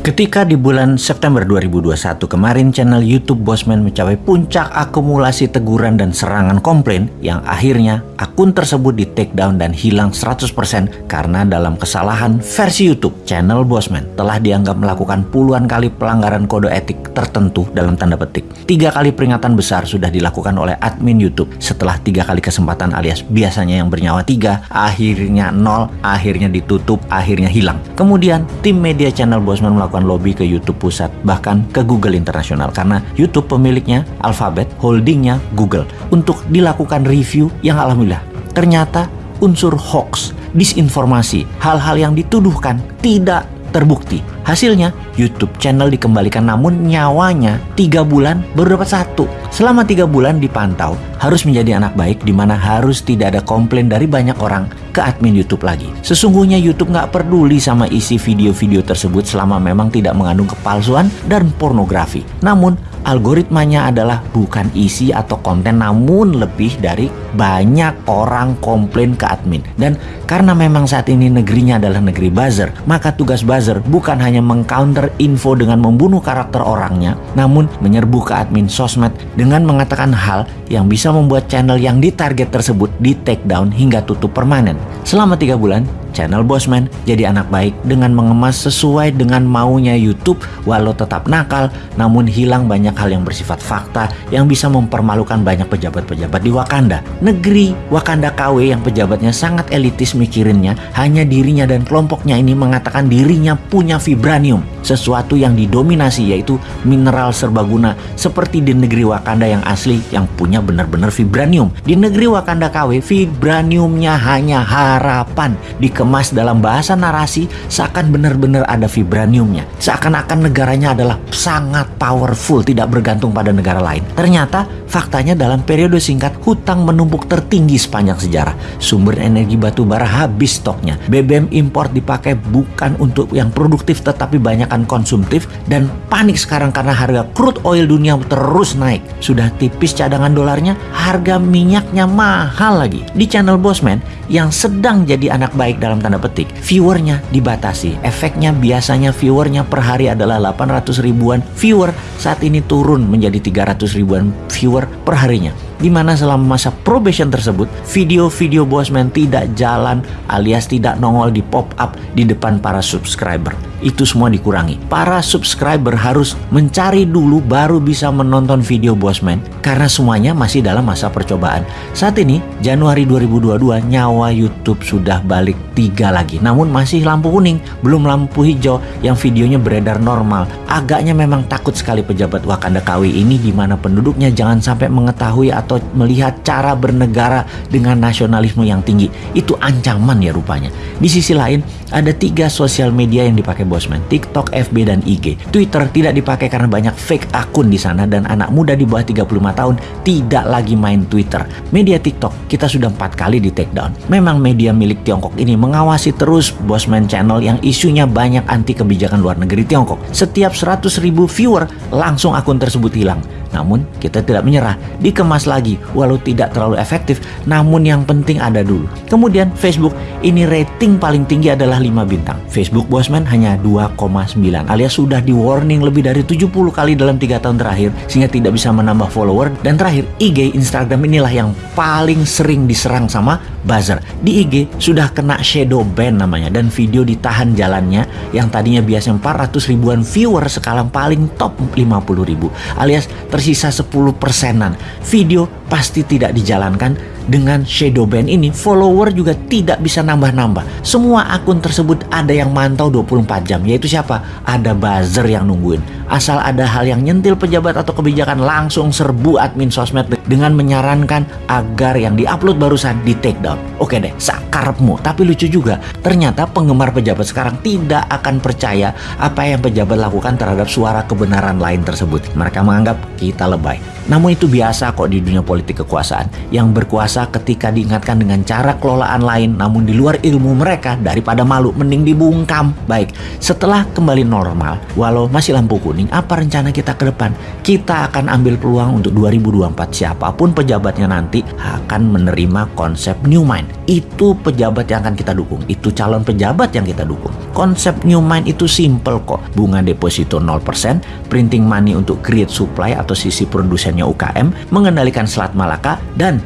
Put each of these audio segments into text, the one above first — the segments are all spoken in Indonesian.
Ketika di bulan September 2021 kemarin channel YouTube Bosman mencapai puncak akumulasi teguran dan serangan komplain yang akhirnya akun tersebut di take down dan hilang 100% karena dalam kesalahan versi YouTube channel Bosman telah dianggap melakukan puluhan kali pelanggaran kode etik tertentu dalam tanda petik. Tiga kali peringatan besar sudah dilakukan oleh admin YouTube setelah tiga kali kesempatan alias biasanya yang bernyawa tiga, akhirnya nol, akhirnya ditutup, akhirnya hilang. Kemudian tim media channel Bosman melakukan melakukan lobby ke YouTube pusat, bahkan ke Google internasional karena YouTube pemiliknya Alphabet, holdingnya Google untuk dilakukan review yang alhamdulillah ternyata unsur hoax, disinformasi, hal-hal yang dituduhkan tidak terbukti. Hasilnya, YouTube channel dikembalikan namun nyawanya tiga bulan baru dapat satu. Selama tiga bulan dipantau, harus menjadi anak baik di mana harus tidak ada komplain dari banyak orang ke admin YouTube lagi. Sesungguhnya YouTube nggak peduli sama isi video-video tersebut selama memang tidak mengandung kepalsuan dan pornografi. Namun, algoritmanya adalah bukan isi atau konten namun lebih dari banyak orang komplain ke admin. Dan karena memang saat ini negerinya adalah negeri buzzer, maka tugas buzzer bukan hanya mengcounter info dengan membunuh karakter orangnya, namun menyerbu ke admin sosmed dengan mengatakan hal yang bisa membuat channel yang ditarget tersebut di take down hingga tutup permanen. Selama tiga bulan, channel Bosman jadi anak baik dengan mengemas sesuai dengan maunya YouTube walau tetap nakal namun hilang banyak hal yang bersifat fakta yang bisa mempermalukan banyak pejabat-pejabat di Wakanda. Negeri Wakanda KW yang pejabatnya sangat elitis mikirinnya hanya dirinya dan kelompoknya ini mengatakan dirinya punya vibranium sesuatu yang didominasi yaitu mineral serbaguna seperti di negeri Wakanda yang asli yang punya benar-benar vibranium. Di negeri Wakanda KW vibraniumnya hanya harapan di dikemas dalam bahasa narasi seakan benar-benar ada vibraniumnya. Seakan-akan negaranya adalah sangat powerful, tidak bergantung pada negara lain. Ternyata faktanya dalam periode singkat hutang menumpuk tertinggi sepanjang sejarah. Sumber energi batu bara habis stoknya. BBM import dipakai bukan untuk yang produktif tetapi banyakkan konsumtif dan panik sekarang karena harga crude oil dunia terus naik. Sudah tipis cadangan dolarnya, harga minyaknya mahal lagi. Di channel Bosman yang sedang jadi anak baik dalam dalam tanda petik, viewernya dibatasi. Efeknya biasanya viewernya per hari adalah 800 ribuan viewer, saat ini turun menjadi 300 ribuan viewer per harinya di mana selama masa probation tersebut video-video Bosman tidak jalan alias tidak nongol di pop up di depan para subscriber. Itu semua dikurangi. Para subscriber harus mencari dulu baru bisa menonton video Bosman karena semuanya masih dalam masa percobaan. Saat ini Januari 2022 nyawa YouTube sudah balik tiga lagi. Namun masih lampu kuning, belum lampu hijau yang videonya beredar normal. Agaknya memang takut sekali pejabat Wakanda KW ini di mana penduduknya jangan sampai mengetahui atau melihat cara bernegara dengan nasionalisme yang tinggi. Itu ancaman ya rupanya. Di sisi lain, ada tiga sosial media yang dipakai Bosman, TikTok, FB, dan IG. Twitter tidak dipakai karena banyak fake akun di sana dan anak muda di bawah 35 tahun tidak lagi main Twitter. Media TikTok kita sudah empat kali di take down. Memang media milik Tiongkok ini mengawasi terus Bosman Channel yang isunya banyak anti kebijakan luar negeri Tiongkok. Setiap 100 ribu viewer langsung akun tersebut hilang. Namun kita tidak menyerah, dikemas lagi walau tidak terlalu efektif, namun yang penting ada dulu. Kemudian Facebook, ini rating paling tinggi adalah 5 bintang. Facebook Bosman hanya 2,9 alias sudah di warning lebih dari 70 kali dalam 3 tahun terakhir sehingga tidak bisa menambah follower. Dan terakhir, IG Instagram inilah yang paling sering diserang sama buzzer. Di IG sudah kena shadow ban namanya dan video ditahan jalannya yang tadinya biasa 400 ribuan viewer sekarang paling top 50 ribu alias tersisa 10 persenan. Video pasti tidak dijalankan dengan shadow ban ini follower juga tidak bisa nambah-nambah. Semua akun tersebut ada yang mantau 24 jam yaitu siapa? Ada buzzer yang nungguin. Asal ada hal yang nyentil pejabat atau kebijakan langsung serbu admin sosmed dengan menyarankan agar yang diupload barusan di take down. Oke deh, sakarepmu. Tapi lucu juga, ternyata penggemar pejabat sekarang tidak akan percaya apa yang pejabat lakukan terhadap suara kebenaran lain tersebut. Mereka menganggap kita lebay. Namun itu biasa kok di dunia politik kekuasaan. Yang berkuasa ketika diingatkan dengan cara kelolaan lain namun di luar ilmu mereka daripada malu mending dibungkam. Baik, setelah kembali normal, walau masih lampu kuning, apa rencana kita ke depan? Kita akan ambil peluang untuk 2024 siapa pun pejabatnya nanti akan menerima konsep new mind. Itu pejabat yang akan kita dukung, itu calon pejabat yang kita dukung. Konsep New Mind itu simple kok. Bunga deposito 0%, printing money untuk create supply atau sisi produsennya UKM, mengendalikan Selat Malaka, dan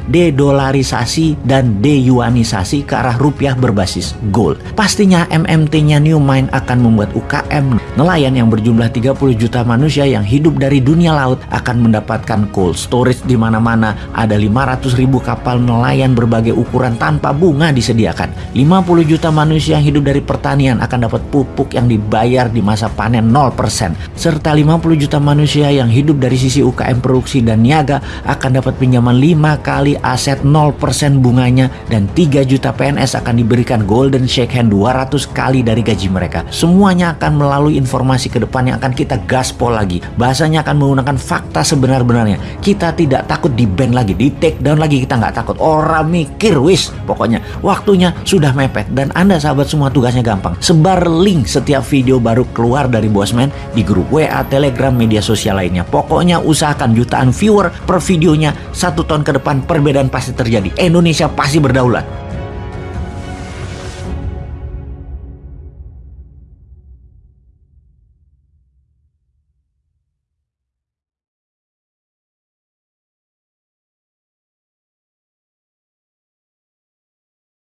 dedolarisasi dan deyuanisasi ke arah rupiah berbasis gold. Pastinya MMT-nya New Mind akan membuat UKM nelayan yang berjumlah 30 juta manusia yang hidup dari dunia laut akan mendapatkan cold storage di mana-mana. Ada 500 ribu kapal nelayan berbagai ukuran tanpa bunga disediakan. 50 juta manusia yang hidup dari pertanian akan dapat pupuk yang dibayar di masa panen 0%. Serta 50 juta manusia yang hidup dari sisi UKM produksi dan niaga akan dapat pinjaman 5 kali aset 0% bunganya dan 3 juta PNS akan diberikan golden shake hand 200 kali dari gaji mereka. Semuanya akan melalui informasi ke depan yang akan kita gaspol lagi. Bahasanya akan menggunakan fakta sebenar-benarnya. Kita tidak takut di ban lagi, di take down lagi kita nggak takut. Orang mikir wis, pokoknya waktunya sudah mepet dan Anda sahabat semua tugasnya gampang. Sebar link setiap video baru keluar dari Bosman di grup WA, Telegram, media sosial lainnya. Pokoknya usahakan jutaan viewer per videonya satu tahun ke depan perbedaan pasti terjadi. Indonesia pasti berdaulat.